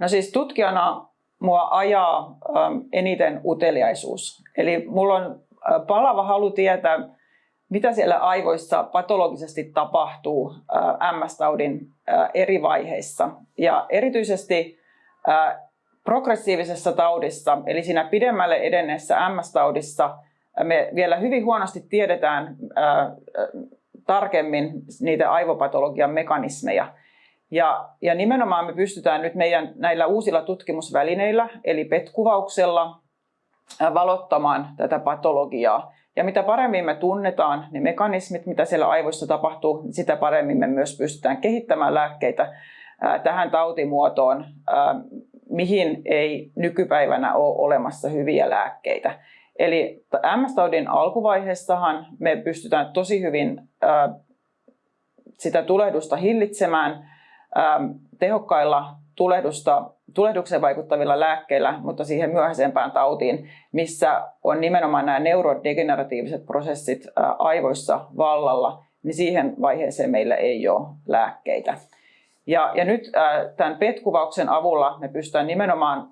No siis tutkijana mua ajaa eniten uteliaisuus. Eli mulla on palava halu tietää, mitä siellä aivoissa patologisesti tapahtuu MS-taudin eri vaiheissa. Ja erityisesti progressiivisessa taudissa, eli siinä pidemmälle edenneessä MS-taudissa, me vielä hyvin huonosti tiedetään tarkemmin niitä aivopatologian mekanismeja. Ja, ja nimenomaan me pystytään nyt meidän näillä uusilla tutkimusvälineillä, eli PET-kuvauksella, valottamaan tätä patologiaa. Ja mitä paremmin me tunnetaan ne mekanismit, mitä siellä aivoissa tapahtuu, sitä paremmin me myös pystytään kehittämään lääkkeitä tähän tautimuotoon, mihin ei nykypäivänä ole olemassa hyviä lääkkeitä. Eli MS-taudin alkuvaiheessahan me pystytään tosi hyvin sitä tulehdusta hillitsemään tehokkailla tulehdusta, tulehdukseen vaikuttavilla lääkkeillä, mutta siihen myöhäisempään tautiin, missä on nimenomaan nämä neurodegeneratiiviset prosessit aivoissa vallalla, niin siihen vaiheeseen meillä ei ole lääkkeitä. Ja, ja nyt tämän PET-kuvauksen avulla me pystytään nimenomaan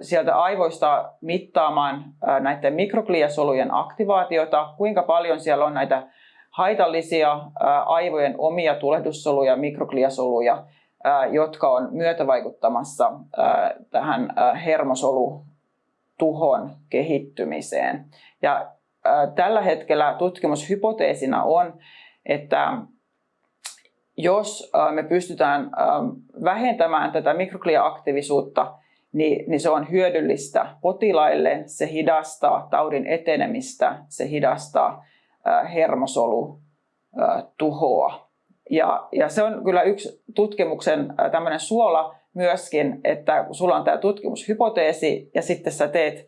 sieltä aivoista mittaamaan näiden mikrogliasolujen aktivaatiota, kuinka paljon siellä on näitä haitallisia aivojen omia tulehdussoluja, mikrogliasoluja, jotka on myötävaikuttamassa tähän hermosolutuhon kehittymiseen. Ja tällä hetkellä tutkimushypoteesina on, että jos me pystytään vähentämään tätä mikroglia-aktiivisuutta, niin, niin se on hyödyllistä potilaille, se hidastaa taudin etenemistä, se hidastaa hermosolutuhoa. Ja, ja se on kyllä yksi tutkimuksen tämmöinen suola myöskin, että kun sulla on tämä tutkimushypoteesi ja sitten sä teet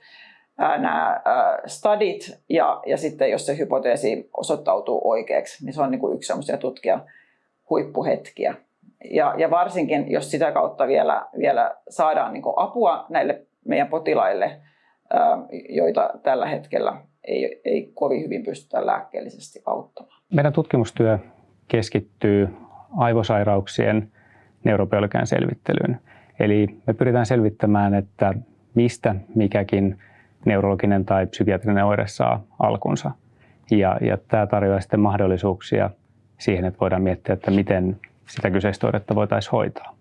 nämä studit ja, ja sitten jos se hypoteesi osoittautuu oikeaksi, niin se on niin kuin yksi semmoisia tutkija huippuhetkiä. Ja, ja varsinkin, jos sitä kautta vielä, vielä saadaan niin apua näille meidän potilaille, joita tällä hetkellä ei, ei kovin hyvin pystytä lääkkeellisesti auttamaan. Meidän tutkimustyö keskittyy aivosairauksien neurobiologian selvittelyyn. Eli me pyritään selvittämään, että mistä mikäkin neurologinen tai psykiatrinen oire saa alkunsa. Ja, ja tämä tarjoaa sitten mahdollisuuksia siihen, että voidaan miettiä, että miten sitä kyseistä oiretta voitaisiin hoitaa.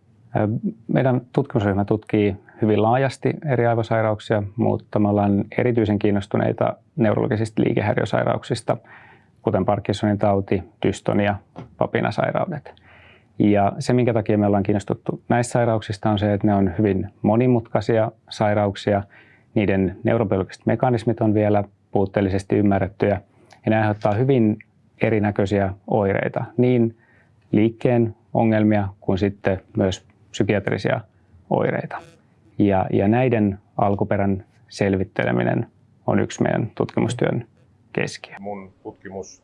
Meidän tutkimusryhmä tutkii hyvin laajasti eri aivosairauksia, mutta me ollaan erityisen kiinnostuneita neurologisista liikehäiriösairauksista, kuten Parkinsonin tauti, dystonia, papinasairaudet. Ja se, minkä takia me ollaan kiinnostuttu näistä sairauksista, on se, että ne on hyvin monimutkaisia sairauksia. Niiden neurobiologiset mekanismit on vielä puutteellisesti ymmärrettyjä ja ne aiheuttaa hyvin erinäköisiä oireita, niin liikkeen ongelmia kuin sitten myös psykiatrisia oireita. Ja, ja näiden alkuperän selvitteleminen on yksi meidän tutkimustyön keskiö. Mun tutkimus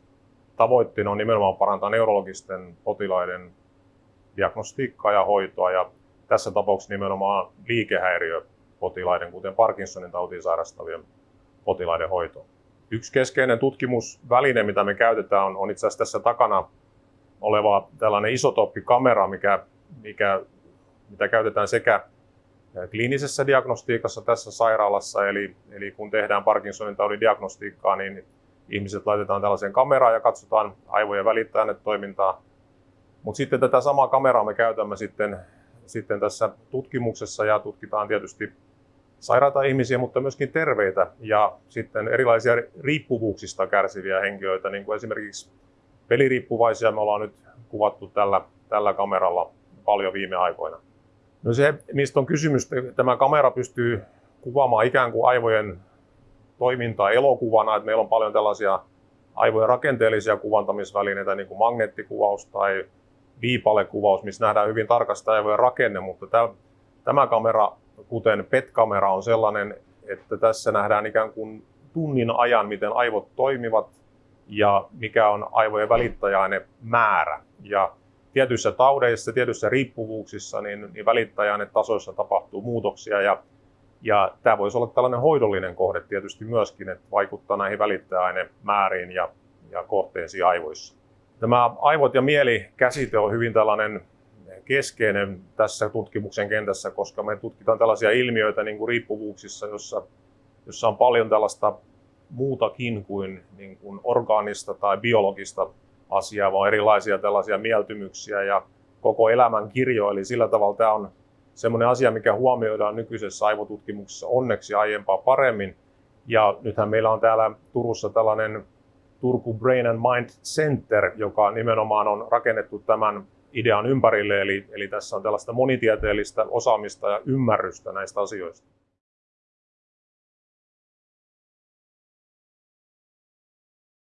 tavoitteena on nimenomaan parantaa neurologisten potilaiden diagnostiikkaa ja hoitoa ja tässä tapauksessa nimenomaan liikehäiriöpotilaiden, kuten Parkinsonin tautiin sairastavien potilaiden hoitoa. Yksi keskeinen tutkimusväline, mitä me käytetään, on, on itse asiassa tässä takana oleva tällainen isotooppikamera, mikä, mikä, mitä käytetään sekä kliinisessä diagnostiikassa tässä sairaalassa, eli, eli kun tehdään Parkinsonin taudin diagnostiikkaa, niin ihmiset laitetaan tällaiseen kameraan ja katsotaan aivojen toimintaa. Mutta sitten tätä samaa kameraa me käytämme sitten, sitten tässä tutkimuksessa ja tutkitaan tietysti sairaita ihmisiä, mutta myöskin terveitä ja sitten erilaisia riippuvuuksista kärsiviä henkilöitä, niin kuin esimerkiksi peliriippuvaisia me ollaan nyt kuvattu tällä, tällä kameralla paljon viime aikoina. No se, mistä on kysymys, tämä kamera pystyy kuvaamaan ikään kuin aivojen toimintaa elokuvana, että meillä on paljon tällaisia aivojen rakenteellisia kuvantamisvälineitä, niin kuin magneettikuvaus tai viipalekuvaus, missä nähdään hyvin tarkasti aivojen rakenne, mutta tämä, tämä kamera, kuten PET-kamera, on sellainen, että tässä nähdään ikään kuin tunnin ajan, miten aivot toimivat ja mikä on aivojen välittäjäaine määrä. Ja tietyissä taudeissa, tietyissä riippuvuuksissa, niin, niin tasoissa tapahtuu muutoksia ja, ja tämä voisi olla tällainen hoidollinen kohde tietysti myöskin, että vaikuttaa näihin välittäjäainemääriin ja, ja kohteisiin aivoissa. Tämä aivot ja mieli käsite on hyvin tällainen keskeinen tässä tutkimuksen kentässä, koska me tutkitaan tällaisia ilmiöitä niin kuin riippuvuuksissa, jossa, jossa on paljon tällaista muutakin kuin, niin kuin orgaanista tai biologista asiaa, vaan erilaisia tällaisia mieltymyksiä ja koko elämän kirjo. Eli sillä tavalla tämä on semmoinen asia, mikä huomioidaan nykyisessä aivotutkimuksessa onneksi aiempaa paremmin. Ja nythän meillä on täällä Turussa tällainen Turku Brain and Mind Center, joka nimenomaan on rakennettu tämän idean ympärille. Eli, eli tässä on tällaista monitieteellistä osaamista ja ymmärrystä näistä asioista.